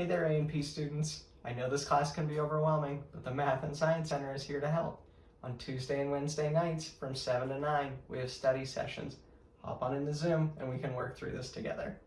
Hey there A&P students. I know this class can be overwhelming, but the Math and Science Center is here to help. On Tuesday and Wednesday nights from 7 to 9, we have study sessions. Hop on into Zoom and we can work through this together.